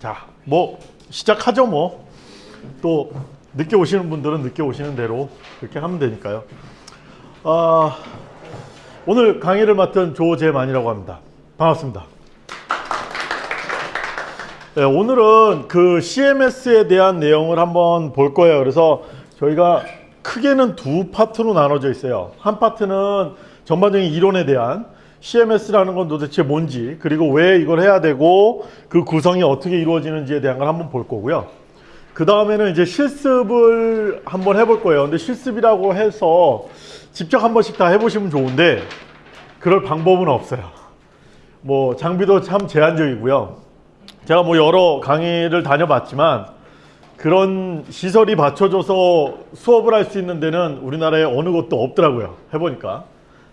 자, 뭐 시작하죠 뭐. 또 늦게 오시는 분들은 늦게 오시는 대로 그렇게 하면 되니까요. 아, 오늘 강의를 맡은 조재만이라고 합니다. 반갑습니다. 네, 오늘은 그 CMS에 대한 내용을 한번 볼 거예요. 그래서 저희가 크게는 두 파트로 나눠져 있어요. 한 파트는 전반적인 이론에 대한 CMS라는 건 도대체 뭔지 그리고 왜 이걸 해야 되고 그 구성이 어떻게 이루어지는지에 대한 걸 한번 볼 거고요. 그 다음에는 이제 실습을 한번 해볼 거예요. 근데 실습이라고 해서 직접 한 번씩 다 해보시면 좋은데 그럴 방법은 없어요. 뭐 장비도 참 제한적이고요. 제가 뭐 여러 강의를 다녀봤지만 그런 시설이 받쳐줘서 수업을 할 수 있는 데는 우리나라에 어느 곳도 없더라고요. 해보니까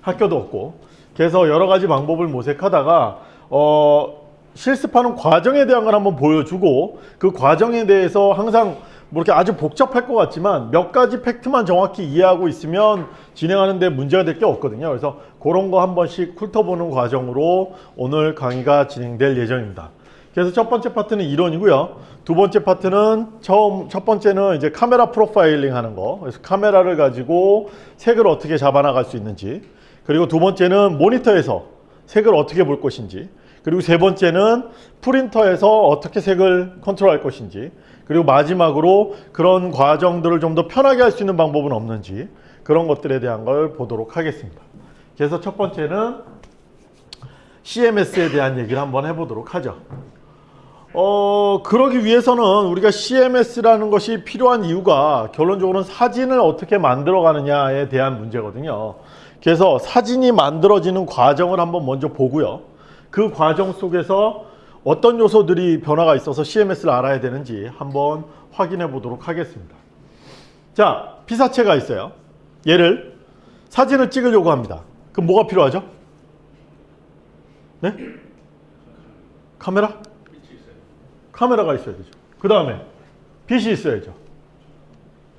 학교도 없고 그래서 여러 가지 방법을 모색하다가 어, 실습하는 과정에 대한 걸 한번 보여주고 그 과정에 대해서 항상 뭐 이렇게 아주 복잡할 것 같지만 몇 가지 팩트만 정확히 이해하고 있으면 진행하는데 문제가 될 게 없거든요. 그래서 그런 거 한 번씩 훑어보는 과정으로 오늘 강의가 진행될 예정입니다. 그래서 첫 번째 파트는 이론이고요. 두 번째 파트는 처음 첫 번째는 이제 카메라 프로파일링 하는 거. 그래서 카메라를 가지고 색을 어떻게 잡아나갈 수 있는지. 그리고 두 번째는 모니터에서 색을 어떻게 볼 것인지. 그리고 세 번째는 프린터에서 어떻게 색을 컨트롤할 것인지. 그리고 마지막으로 그런 과정들을 좀 더 편하게 할 수 있는 방법은 없는지 그런 것들에 대한 걸 보도록 하겠습니다. 그래서 첫 번째는 CMS에 대한 얘기를 한번 해보도록 하죠. 어, 그러기 위해서는 우리가 CMS라는 것이 필요한 이유가 결론적으로는 사진을 어떻게 만들어 가느냐에 대한 문제거든요. 그래서 사진이 만들어지는 과정을 한번 먼저 보고요. 그 과정 속에서 어떤 요소들이 변화가 있어서 CMS를 알아야 되는지 한번 확인해 보도록 하겠습니다. 자, 피사체가 있어요. 얘를 사진을 찍으려고 합니다. 그럼 뭐가 필요하죠? 네? 카메라? 카메라가 있어야 되죠. 그 다음에 빛이 있어야죠.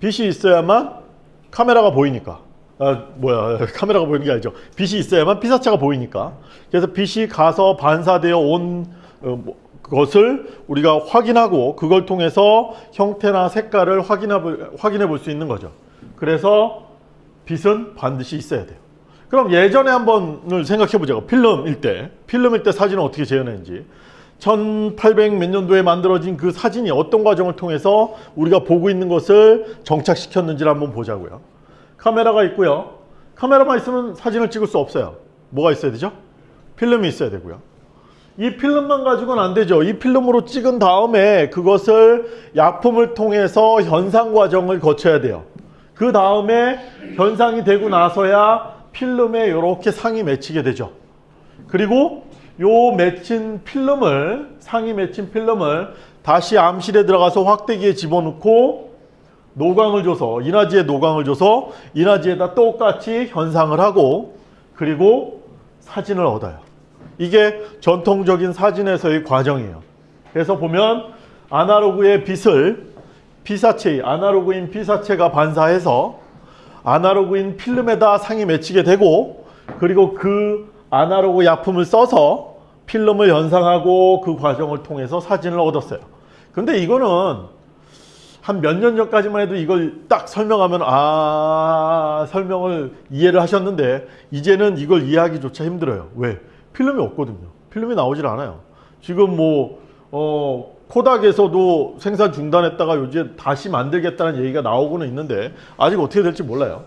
빛이 있어야만 카메라가 보이니까. 아, 뭐야, 카메라가 보이는 게 아니죠. 빛이 있어야만 피사체가 보이니까. 그래서 빛이 가서 반사되어 온 어, 뭐, 것을 우리가 확인하고 그걸 통해서 형태나 색깔을 확인해 볼 수 있는 거죠. 그래서 빛은 반드시 있어야 돼요. 그럼 예전에 한 번을 생각해 보자고. 필름일 때. 필름일 때 사진은 어떻게 재현했는지. 1800 몇 년도에 만들어진 그 사진이 어떤 과정을 통해서 우리가 보고 있는 것을 정착시켰는지를 한번 보자고요. 카메라가 있고요. 카메라만 있으면 사진을 찍을 수 없어요. 뭐가 있어야 되죠? 필름이 있어야 되고요. 이 필름만 가지고는 안 되죠. 이 필름으로 찍은 다음에 그것을 약품을 통해서 현상 과정을 거쳐야 돼요. 그 다음에 현상이 되고 나서야 필름에 이렇게 상이 맺히게 되죠. 그리고 요 맺힌 필름을 상이 맺힌 필름을 다시 암실에 들어가서 확대기에 집어넣고 노광을 줘서 인화지에 노광을 줘서 인화지에다 똑같이 현상을 하고 그리고 사진을 얻어요. 이게 전통적인 사진에서의 과정이에요. 그래서 보면 아날로그의 빛을 피사체, 아날로그인 피사체가 반사해서 아날로그인 필름에다 상이 맺히게 되고 그리고 그 아날로그 약품을 써서 필름을 연상하고 그 과정을 통해서 사진을 얻었어요. 근데 이거는 한 몇 년 전까지만 해도 이걸 딱 설명하면 아 설명을 이해를 하셨는데 이제는 이걸 이해하기조차 힘들어요. 왜? 필름이 없거든요. 필름이 나오질 않아요. 지금 뭐 어, 코닥에서도 생산 중단했다가 요즘 다시 만들겠다는 얘기가 나오고는 있는데 아직 어떻게 될지 몰라요.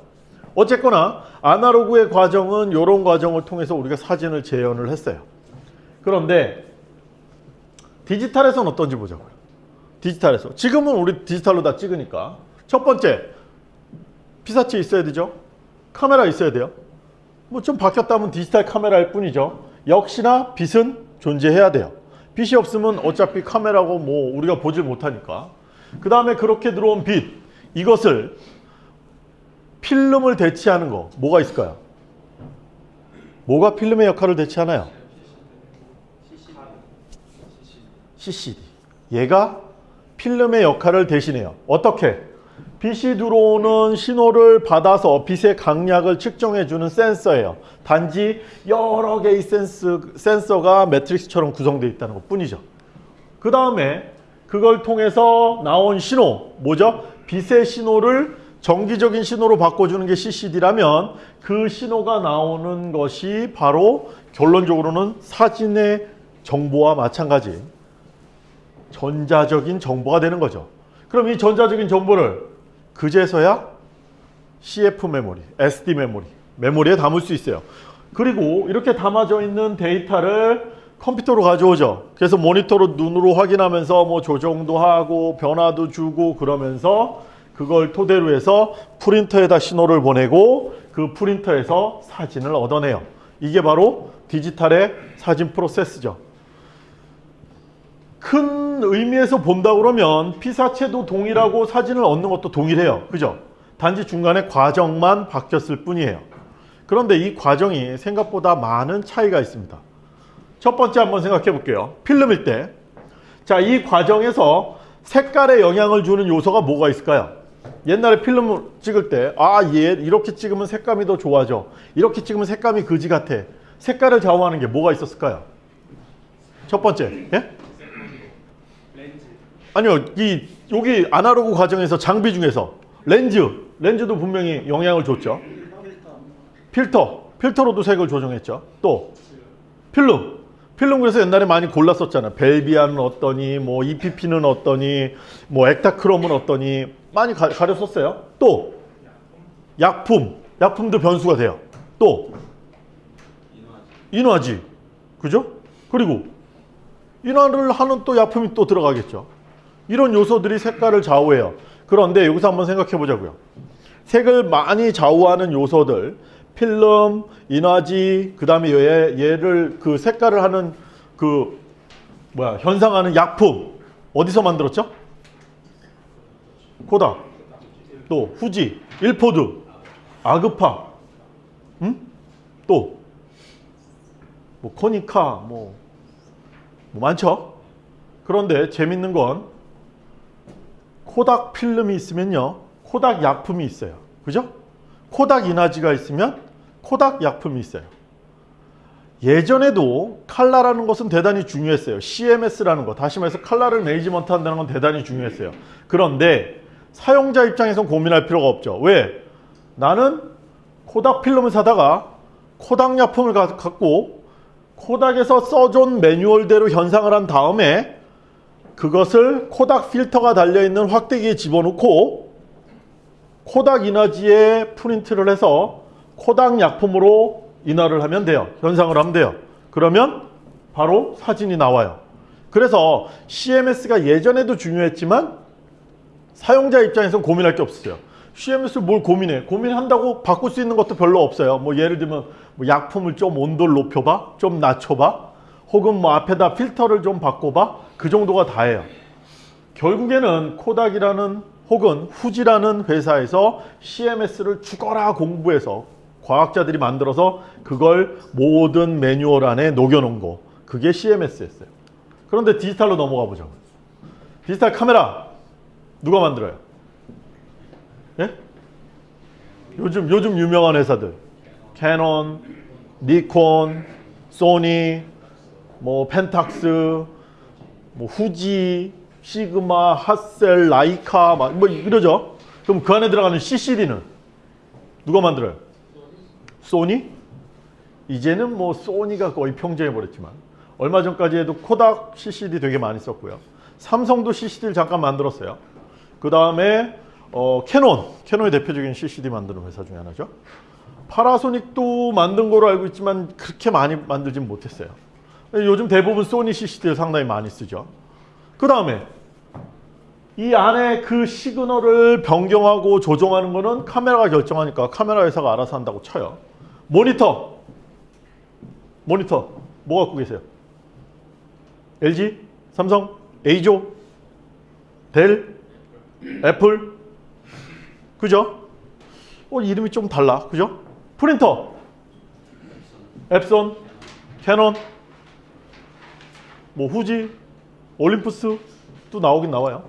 어쨌거나 아날로그의 과정은 이런 과정을 통해서 우리가 사진을 재현을 했어요. 그런데 디지털에서는 어떤지 보자고요. 디지털에서. 지금은 우리 디지털로 다 찍으니까 첫 번째 피사체 있어야 되죠. 카메라 있어야 돼요. 뭐 좀 바뀌었다면 디지털 카메라일 뿐이죠. 역시나 빛은 존재해야 돼요. 빛이 없으면 어차피 카메라고 뭐 우리가 보질 못하니까. 그 다음에 그렇게 들어온 빛 이것을 필름을 대체하는 거 뭐가 있을까요? 뭐가 필름의 역할을 대체하나요? CCD. 얘가 필름의 역할을 대신해요. 어떻게? 빛이 들어오는 신호를 받아서 빛의 강약을 측정해주는 센서예요. 단지 여러 개의 센스, 센서가 매트릭스처럼 구성되어 있다는 것 뿐이죠. 그 다음에 그걸 통해서 나온 신호, 뭐죠? 빛의 신호를 정기적인 신호로 바꿔주는 게 CCD라면 그 신호가 나오는 것이 바로 결론적으로는 사진의 정보와 마찬가지 전자적인 정보가 되는 거죠. 그럼 이 전자적인 정보를 그제서야 CF 메모리, SD 메모리, 메모리에 담을 수 있어요. 그리고 이렇게 담아져 있는 데이터를 컴퓨터로 가져오죠. 그래서 모니터로 눈으로 확인하면서 뭐 조정도 하고 변화도 주고 그러면서 그걸 토대로 해서 프린터에다 신호를 보내고 그 프린터에서 사진을 얻어내요. 이게 바로 디지털의 사진 프로세스죠. 큰 의미에서 본다 그러면 피사체도 동일하고 사진을 얻는 것도 동일해요. 그죠? 단지 중간에 과정만 바뀌었을 뿐이에요. 그런데 이 과정이 생각보다 많은 차이가 있습니다. 첫 번째 한번 생각해 볼게요. 필름일 때. 자, 이 과정에서 색깔에 영향을 주는 요소가 뭐가 있을까요? 옛날에 필름을 찍을 때, 아, 얘 이렇게 찍으면 색감이 더 좋아져. 이렇게 찍으면 색감이 그지 같아. 색깔을 좌우하는 게 뭐가 있었을까요? 첫 번째, 예? 아니요, 이 여기 아날로그 과정에서 장비 중에서 렌즈, 렌즈도 분명히 영향을 줬죠. 필터, 필터로도 색을 조정했죠. 또 필름, 필름 그래서 옛날에 많이 골랐었잖아. 벨비아는 어떠니, 뭐 EPP는 어떠니, 뭐 액타크롬은 어떠니 많이 가, 가렸었어요. 또 약품, 약품도 변수가 돼요. 또 인화지, 그죠? 그리고 인화를 하는 또 약품이 또 들어가겠죠. 이런 요소들이 색깔을 좌우해요. 그런데 여기서 한번 생각해 보자고요. 색을 많이 좌우하는 요소들, 필름, 인화지, 그 다음에 얘, 얘를 그 색깔을 하는 그 뭐야 현상하는 약품 어디서 만들었죠? 코닥, 또 후지, 일포드, 아그파, 음? 또뭐 코니카, 뭐, 뭐 많죠. 그런데 재밌는 건 코닥 필름이 있으면요. 코닥 약품이 있어요. 그죠? 코닥 인화지가 있으면 코닥 약품이 있어요. 예전에도 칼라라는 것은 대단히 중요했어요. CMS라는 거. 다시 말해서 칼라를 매니지먼트 한다는 건 대단히 중요했어요. 그런데 사용자 입장에선 고민할 필요가 없죠. 왜? 나는 코닥 필름을 사다가 코닥 약품을 가- 갖고 코닥에서 써준 매뉴얼대로 현상을 한 다음에 그것을 코닥 필터가 달려있는 확대기에 집어넣고 코닥 인화지에 프린트를 해서 코닥 약품으로 인화를 하면 돼요. 현상을 하면 돼요. 그러면 바로 사진이 나와요. 그래서 CMS가 예전에도 중요했지만 사용자 입장에서는 고민할 게 없었어요. CMS를 뭘 고민해? 고민한다고 바꿀 수 있는 것도 별로 없어요. 뭐 예를 들면 뭐 약품을 좀 온도를 높여봐, 좀 낮춰봐, 혹은 뭐 앞에다 필터를 좀 바꿔봐, 그 정도가 다예요. 결국에는 코닥이라는 혹은 후지라는 회사에서 CMS를 죽어라 공부해서 과학자들이 만들어서 그걸 모든 매뉴얼 안에 녹여놓은 거 그게 CMS였어요. 그런데 디지털로 넘어가 보죠. 디지털 카메라 누가 만들어요? 예? 요즘 요즘 유명한 회사들 캐논, 니콘, 소니, 뭐 펜탁스, 뭐 후지, 시그마, 핫셀, 라이카 막 뭐 이러죠. 그럼 그 안에 들어가는 CCD는 누가 만들어요? 소니? 이제는 뭐 소니가 거의 평정해 버렸지만 얼마 전까지 해도 코닥 CCD 되게 많이 썼고요. 삼성도 CCD를 잠깐 만들었어요. 그 다음에 어, 캐논, 캐논의 대표적인 CCD 만드는 회사 중에 하나죠. 파나소닉도 만든 거로 알고 있지만 그렇게 많이 만들진 못했어요. 요즘 대부분 소니 CCD를 상당히 많이 쓰죠. 그 다음에 이 안에 그 시그널을 변경하고 조정하는 거는 카메라가 결정하니까 카메라 회사가 알아서 한다고 쳐요. 모니터. 모니터. 뭐 갖고 계세요? LG? 삼성? 에이조? 델? 애플? 그죠? 어, 이름이 좀 달라. 그죠? 프린터. 엡손, 캐논, 뭐 후지, 올림푸스 또 나오긴 나와요.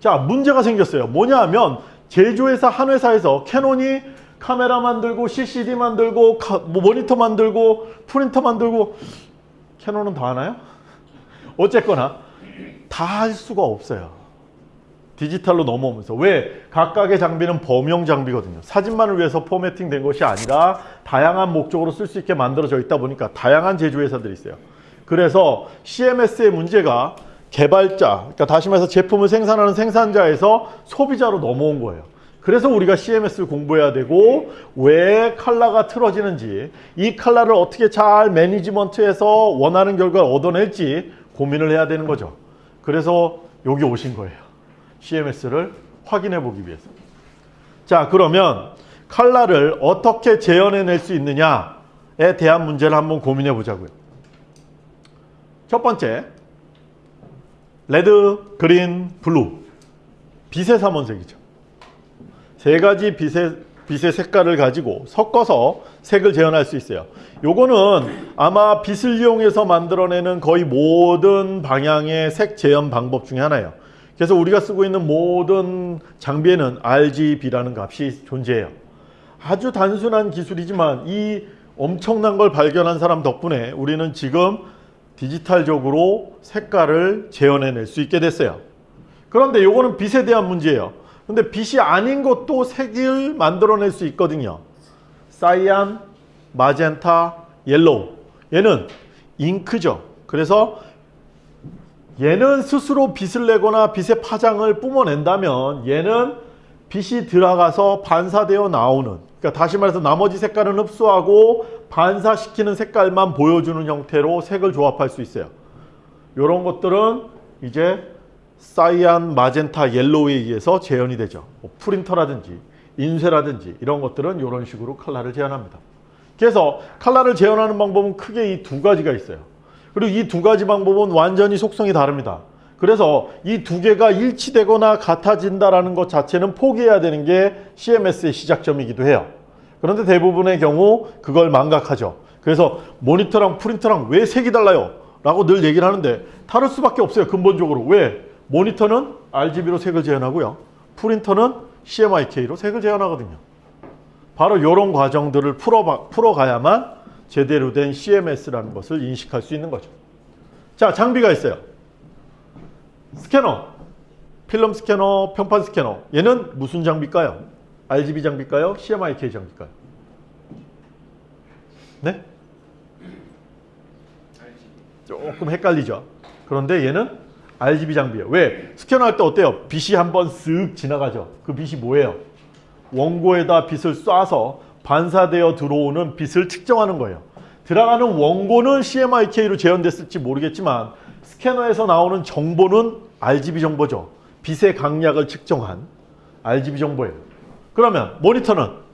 자, 문제가 생겼어요. 뭐냐 하면 제조회사 한 회사에서 캐논이 카메라 만들고 CCD 만들고 카- 뭐 모니터 만들고 프린터 만들고 캐논은 다 하나요? 어쨌거나 다 할 수가 없어요. 디지털로 넘어오면서 왜 각각의 장비는 범용 장비거든요. 사진만을 위해서 formatting 된 것이 아니라 다양한 목적으로 쓸 수 있게 만들어져 있다 보니까 다양한 제조회사들이 있어요. 그래서 CMS의 문제가 개발자, 그러니까 다시 말해서 제품을 생산하는 생산자에서 소비자로 넘어온 거예요. 그래서 우리가 CMS를 공부해야 되고 왜 칼라가 틀어지는지 이 칼라를 어떻게 잘 매니지먼트해서 원하는 결과를 얻어낼지 고민을 해야 되는 거죠. 그래서 여기 오신 거예요. CMS를 확인해 보기 위해서. 자 그러면 칼라를 어떻게 재현해낼 수 있느냐에 대한 문제를 한번 고민해 보자고요. 첫 번째 red, green, blue 빛의 삼원색이죠. 세 가지 빛의, 빛의 색깔을 가지고 섞어서 색을 재현할 수 있어요. 요거는 아마 빛을 이용해서 만들어내는 거의 모든 방향의 색 재현 방법 중에 하나예요. 그래서 우리가 쓰고 있는 모든 장비에는 RGB라는 값이 존재해요. 아주 단순한 기술이지만 이 엄청난 걸 발견한 사람 덕분에 우리는 지금 디지털적으로 색깔을 재현해낼 수 있게 됐어요. 그런데 요거는 빛에 대한 문제예요. 근데 빛이 아닌 것도 색을 만들어낼 수 있거든요. cyan, magenta, yellow. 얘는 잉크죠. 그래서 얘는 스스로 빛을 내거나 빛의 파장을 뿜어낸다면 얘는 빛이 들어가서 반사되어 나오는 그러니까 다시 말해서 나머지 색깔은 흡수하고 반사시키는 색깔만 보여주는 형태로 색을 조합할 수 있어요. 이런 것들은 이제 cyan, magenta, yellow에 의해서 재현이 되죠. 뭐 프린터라든지 인쇄라든지 이런 것들은 이런 식으로 컬러를 재현합니다. 그래서 컬러를 재현하는 방법은 크게 이 두 가지가 있어요. 그리고 이 두 가지 방법은 완전히 속성이 다릅니다. 그래서 이 두 개가 일치되거나 같아진다라는 것 자체는 포기해야 되는 게 CMS의 시작점이기도 해요. 그런데 대부분의 경우 그걸 망각하죠. 그래서 모니터랑 프린터랑 왜 색이 달라요? 라고 늘 얘기를 하는데 다를 수밖에 없어요. 근본적으로. 왜? 모니터는 RGB로 색을 재현하고요. 프린터는 CMYK로 색을 재현하거든요. 바로 이런 과정들을 풀어, 풀어가야만 제대로 된 CMS라는 것을 인식할 수 있는 거죠. 자, 장비가 있어요. 스캐너, 필름 스캐너, 평판 스캐너. 얘는 무슨 장비일까요? RGB 장비일까요? CMYK 장비일까요? 네? 조금 헷갈리죠. 그런데 얘는 RGB 장비예요. 왜? 스캐너 할 때 어때요? 빛이 한번 쓱 지나가죠. 그 빛이 뭐예요? 원고에다 빛을 쏴서 반사되어 들어오는 빛을 측정하는 거예요. 들어가는 원고는 CMYK로 재현됐을지 모르겠지만 스캐너에서 나오는 정보는 RGB 정보죠. 빛의 강약을 측정한 RGB 정보예요. 그러면 모니터는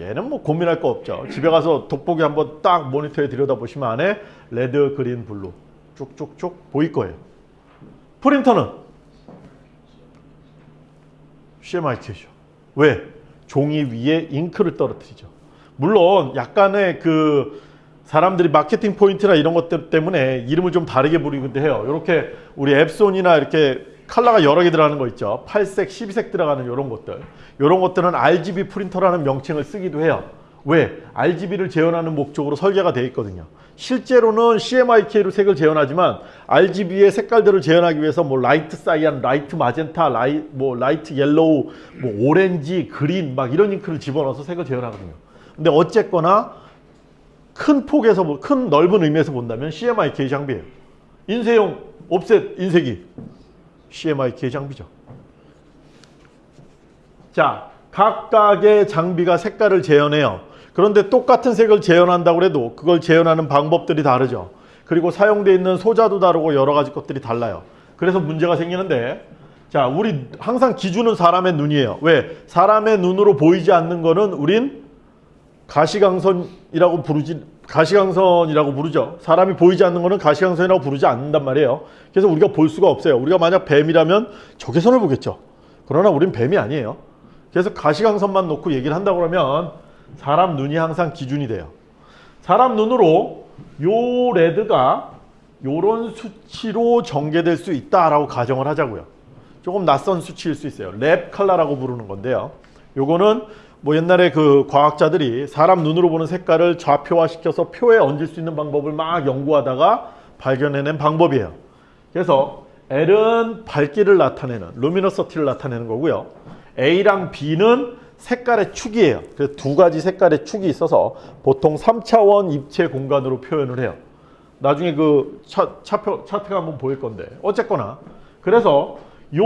얘는 뭐 고민할 거 없죠. 집에 가서 돋보기 한번 딱 모니터에 들여다보시면 안에 red, green, blue 쭉쭉쭉 보일 거예요. 프린터는 CMYK죠. 왜? 종이 위에 잉크를 떨어뜨리죠. 물론 약간의 그 사람들이 마케팅 포인트나 이런 것들 때문에 이름을 좀 다르게 부르기도 해요. 이렇게 우리 엡손이나 이렇게 컬러가 여러 개 들어가는 거 있죠. 8색, 12색 들어가는 이런 것들. 이런 것들은 RGB 프린터라는 명칭을 쓰기도 해요. 왜? RGB를 재현하는 목적으로 설계가 되어 있거든요. 실제로는 CMYK로 색을 재현하지만 RGB의 색깔들을 재현하기 위해서 뭐 light cyan, light magenta, 라이, 뭐 light yellow, 뭐 orange, green 막 이런 잉크를 집어넣어서 색을 재현하거든요. 근데 어쨌거나 큰 폭에서 뭐, 큰 넓은 의미에서 본다면 CMYK 장비예요. 인쇄용 옵셋 인쇄기 CMYK 장비죠. 자, 각각의 장비가 색깔을 재현해요. 그런데 똑같은 색을 재현한다고 해도 그걸 재현하는 방법들이 다르죠. 그리고 사용되어 있는 소자도 다르고 여러 가지 것들이 달라요. 그래서 문제가 생기는데 자, 우리 항상 기준은 사람의 눈이에요. 왜? 사람의 눈으로 보이지 않는 거는 우린 가시광선이라고 부르지 가시광선이라고 부르죠. 사람이 보이지 않는 거는 가시광선이라고 부르지 않는단 말이에요. 그래서 우리가 볼 수가 없어요. 우리가 만약 뱀이라면 적외선을 보겠죠. 그러나 우린 뱀이 아니에요. 그래서 가시광선만 놓고 얘기를 한다고 그러면 사람 눈이 항상 기준이 돼요. 사람 눈으로 요 red가 요런 수치로 전개될 수 있다라고 가정을 하자고요. 조금 낯선 수치일 수 있어요. Lab 컬러라고 부르는 건데요. 요거는 뭐 옛날에 그 과학자들이 사람 눈으로 보는 색깔을 좌표화시켜서 표에 얹을 수 있는 방법을 막 연구하다가 발견해낸 방법이에요. 그래서 L은 밝기를 나타내는 luminosity를 나타내는 거고요. A랑 B는 색깔의 축이에요. 그래서 두 가지 색깔의 축이 있어서 보통 3차원 입체 공간으로 표현을 해요. 나중에 그 차, 차표, 차트가 한번 보일 건데 어쨌거나 그래서 요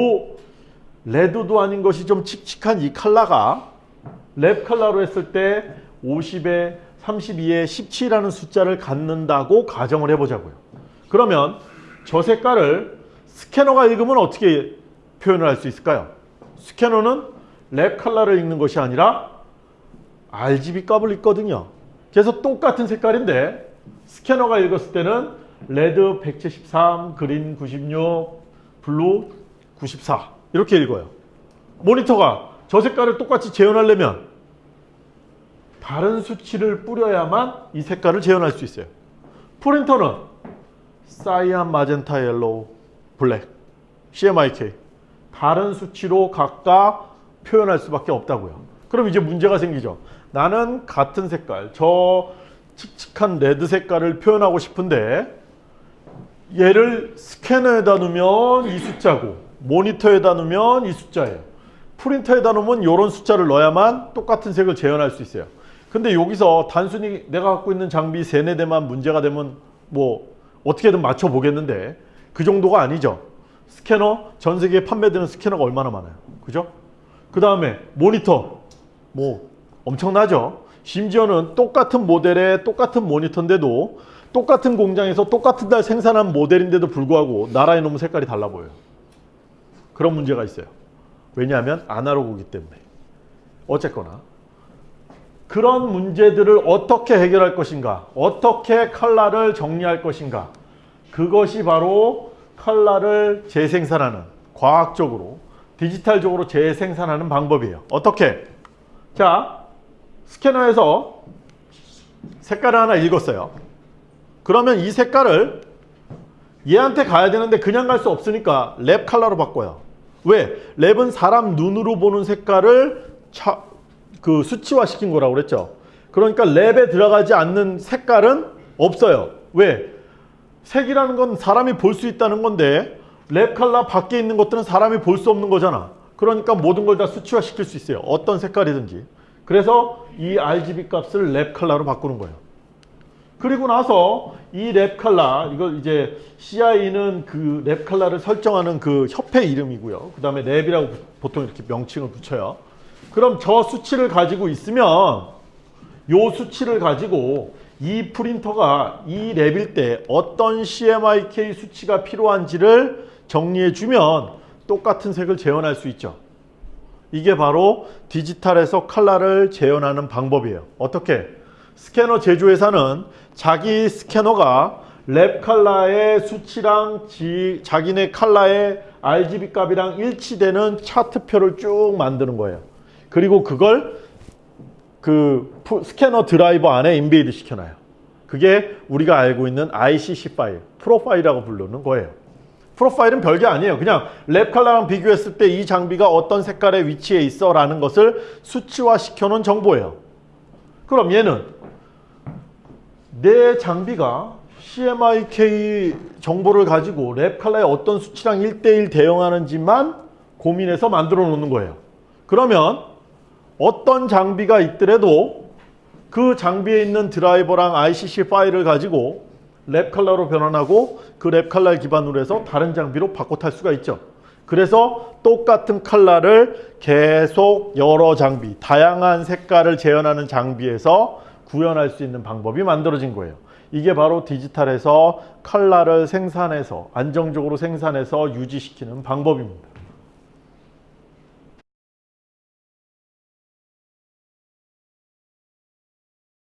red도 아닌 것이 좀 칙칙한 이 컬러가 Lab 컬러로 했을 때 50에 32에 17이라는 숫자를 갖는다고 가정을 해보자고요. 그러면 저 색깔을 스캐너가 읽으면 어떻게 표현을 할 수 있을까요? 스캐너는 Lab 컬러를 읽는 것이 아니라 RGB 값을 읽거든요. 그래서 똑같은 색깔인데 스캐너가 읽었을 때는 red 173, green 96, blue 94 이렇게 읽어요. 모니터가 저 색깔을 똑같이 재현하려면 다른 수치를 뿌려야만 이 색깔을 재현할 수 있어요. 프린터는 cyan, magenta, yellow, black, CMYK 다른 수치로 각각 표현할 수밖에 없다고요. 그럼 이제 문제가 생기죠. 나는 같은 색깔, 저 칙칙한 red 색깔을 표현하고 싶은데 얘를 스캐너에다 넣으면 이 숫자고 모니터에다 넣으면 이 숫자예요. 프린터에다 넣으면 이런 숫자를 넣어야만 똑같은 색을 재현할 수 있어요. 근데 여기서 단순히 내가 갖고 있는 장비 세네 대만 문제가 되면 뭐 어떻게든 맞춰 보겠는데 그 정도가 아니죠. 스캐너 전 세계에 판매되는 스캐너가 얼마나 많아요. 그죠? 그 다음에 모니터 뭐 엄청나죠. 심지어는 똑같은 모델의 똑같은 모니터인데도 똑같은 공장에서 똑같은 날 생산한 모델인데도 불구하고 나라에 놓으면 색깔이 달라 보여요. 그런 문제가 있어요. 왜냐하면 아날로그이기 때문에. 어쨌거나 그런 문제들을 어떻게 해결할 것인가 어떻게 컬러를 정리할 것인가 그것이 바로 컬러를 재생산하는 과학적으로 디지털적으로 재생산하는 방법이에요. 어떻게? 자 스캐너에서 색깔을 하나 읽었어요. 그러면 이 색깔을 얘한테 가야 되는데 그냥 갈 수 없으니까 Lab 컬러로 바꿔요 왜? Lab은 사람 눈으로 보는 색깔을 차, 그 수치화 시킨 거라고 그랬죠. 그러니까 Lab에 들어가지 않는 색깔은 없어요. 왜? 색이라는 건 사람이 볼 수 있다는 건데 Lab 컬러 밖에 있는 것들은 사람이 볼 수 없는 거잖아. 그러니까 모든 걸 다 수치화 시킬 수 있어요. 어떤 색깔이든지. 그래서 이 RGB 값을 Lab 컬러로 바꾸는 거예요. 그리고 나서 이 Lab 컬러 이걸 이제 CIE는 그 Lab 컬러를 설정하는 그 협회 이름이고요. 그 다음에 Lab이라고 보통 이렇게 명칭을 붙여요. 그럼 저 수치를 가지고 있으면 요 수치를 가지고 이 프린터가 이 Lab일 때 어떤 CMYK 수치가 필요한지를 정리해 주면 똑같은 색을 재현할 수 있죠. 이게 바로 디지털에서 컬러를 재현하는 방법이에요. 어떻게? 스캐너 제조회사는 자기 스캐너가 Lab 컬러의 수치랑 지, 자기네 컬러의 RGB 값이랑 일치되는 차트표를 쭉 만드는 거예요. 그리고 그걸 그 스캐너 드라이버 안에 embed 시켜놔요. 그게 우리가 알고 있는 ICC 파일, 프로파일이라고 부르는 거예요. 프로파일은 별게 아니에요. 그냥 Lab 컬러랑 비교했을 때 이 장비가 어떤 색깔의 위치에 있어 라는 것을 수치화 시켜놓은 정보예요. 그럼 얘는 내 장비가 CMYK 정보를 가지고 Lab 컬러의 어떤 수치랑 1대1 대응하는지만 고민해서 만들어 놓는 거예요. 그러면 어떤 장비가 있더라도 그 장비에 있는 드라이버랑 ICC 파일을 가지고 Lab 컬러로 변환하고 그 Lab 컬러 기반으로 해서 다른 장비로 바꿔 탈 수가 있죠. 그래서 똑같은 컬러를 계속 여러 장비, 다양한 색깔을 재현하는 장비에서 구현할 수 있는 방법이 만들어진 거예요. 이게 바로 디지털에서 컬러를 생산해서 안정적으로 생산해서 유지시키는 방법입니다.